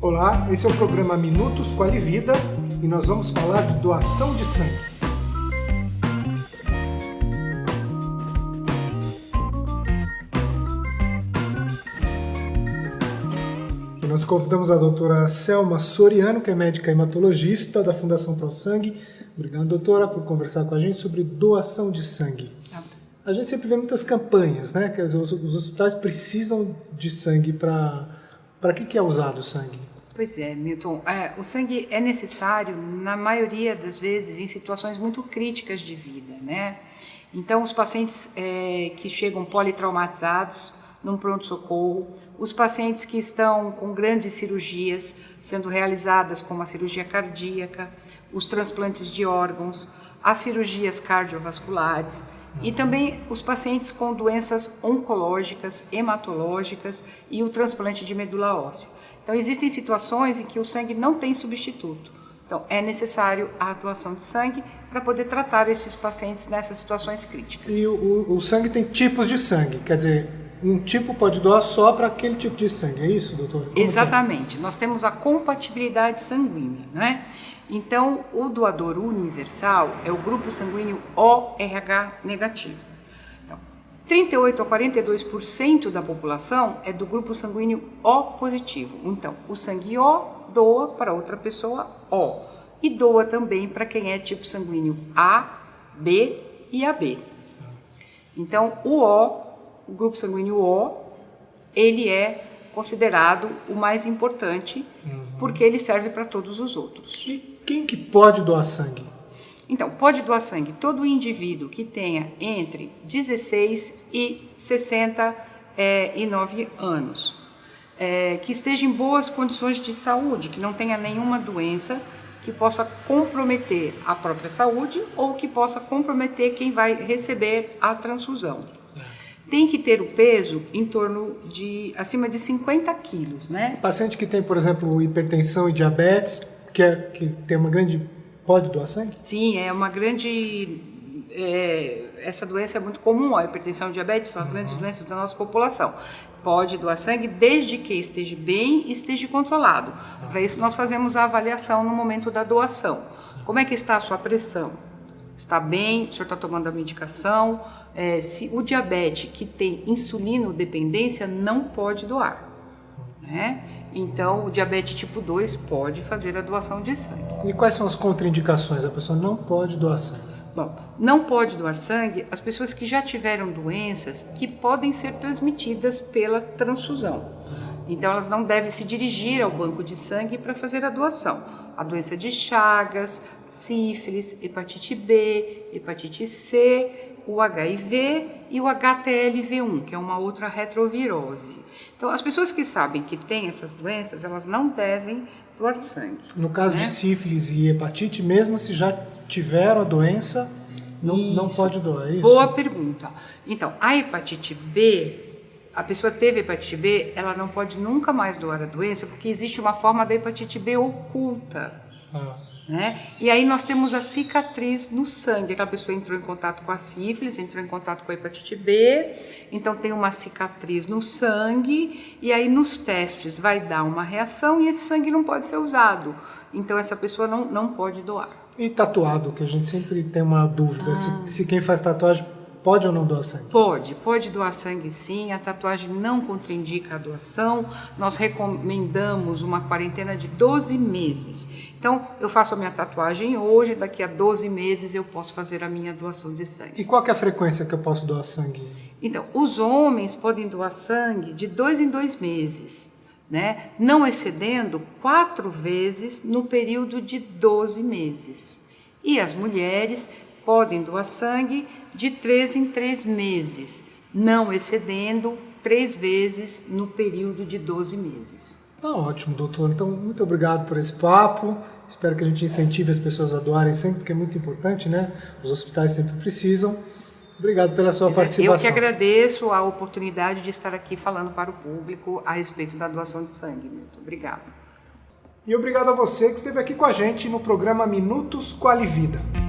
Olá, esse é o programa Minutos com a Livida e nós vamos falar de doação de sangue. E nós convidamos a doutora Selma Soriano, que é médica hematologista da Fundação Pro Sangue. Obrigado, doutora, por conversar com a gente sobre doação de sangue. A gente sempre vê muitas campanhas, né? Que os, os hospitais precisam de sangue para... Para que, que é usado o sangue? Pois é, Milton. É, o sangue é necessário, na maioria das vezes, em situações muito críticas de vida, né? Então, os pacientes é, que chegam politraumatizados num pronto-socorro, os pacientes que estão com grandes cirurgias sendo realizadas, como a cirurgia cardíaca, os transplantes de órgãos, as cirurgias cardiovasculares, e também os pacientes com doenças oncológicas, hematológicas e o transplante de medula óssea. Então existem situações em que o sangue não tem substituto. Então é necessário a atuação de sangue para poder tratar esses pacientes nessas situações críticas. E o, o, o sangue tem tipos de sangue, quer dizer, um tipo pode doar só para aquele tipo de sangue, é isso, doutor? Como Exatamente. É? Nós temos a compatibilidade sanguínea, não é? Então, o doador universal é o grupo sanguíneo ORH negativo. Então, 38 a 42% da população é do grupo sanguíneo O positivo. Então, o sangue O doa para outra pessoa O e doa também para quem é tipo sanguíneo A, B e AB. Então, o O, o grupo sanguíneo O, ele é considerado o mais importante uhum. porque ele serve para todos os outros. Quem que pode doar sangue? Então, pode doar sangue todo indivíduo que tenha entre 16 e 69 é, anos, é, que esteja em boas condições de saúde, que não tenha nenhuma doença que possa comprometer a própria saúde ou que possa comprometer quem vai receber a transfusão. É. Tem que ter o peso em torno de acima de 50 quilos, né? O paciente que tem, por exemplo, hipertensão e diabetes que, é, que tem uma grande. pode doar sangue? Sim, é uma grande. É, essa doença é muito comum, a hipertensão e diabetes são as uhum. grandes doenças da nossa população. Pode doar sangue desde que esteja bem e esteja controlado. Uhum. Para isso, nós fazemos a avaliação no momento da doação. Como é que está a sua pressão? Está bem? O senhor está tomando a medicação? É, se o diabetes que tem insulino dependência não pode doar. Né? Então, o diabetes tipo 2 pode fazer a doação de sangue. E quais são as contraindicações? A pessoa não pode doar sangue? Bom, não pode doar sangue as pessoas que já tiveram doenças que podem ser transmitidas pela transfusão. Então, elas não devem se dirigir ao banco de sangue para fazer a doação. A doença de Chagas, sífilis, hepatite B, hepatite C, o HIV e o HTLV1, que é uma outra retrovirose. Então, as pessoas que sabem que têm essas doenças, elas não devem doar sangue. No caso né? de sífilis e hepatite, mesmo se já tiveram a doença, não, não pode doar, é isso? Boa pergunta. Então, a hepatite B, a pessoa teve hepatite B, ela não pode nunca mais doar a doença, porque existe uma forma da hepatite B oculta. Ah. Né? E aí nós temos a cicatriz no sangue. Aquela pessoa entrou em contato com a sífilis, entrou em contato com a hepatite B, então tem uma cicatriz no sangue, e aí nos testes vai dar uma reação e esse sangue não pode ser usado. Então essa pessoa não, não pode doar. E tatuado, que a gente sempre tem uma dúvida, ah. se, se quem faz tatuagem Pode ou não doar sangue? Pode, pode doar sangue sim. A tatuagem não contraindica a doação. Nós recomendamos uma quarentena de 12 meses. Então, eu faço a minha tatuagem hoje, daqui a 12 meses eu posso fazer a minha doação de sangue. E qual é a frequência que eu posso doar sangue? Então, os homens podem doar sangue de dois em dois meses. Né? não excedendo quatro vezes no período de 12 meses. E as mulheres podem doar sangue de três em três meses, não excedendo três vezes no período de 12 meses. Tá ótimo, doutor. Então, muito obrigado por esse papo. Espero que a gente incentive as pessoas a doarem sempre, porque é muito importante, né? Os hospitais sempre precisam. Obrigado pela sua participação. Eu que agradeço a oportunidade de estar aqui falando para o público a respeito da doação de sangue. Muito obrigado. E obrigado a você que esteve aqui com a gente no programa Minutos Qualivida. Vida.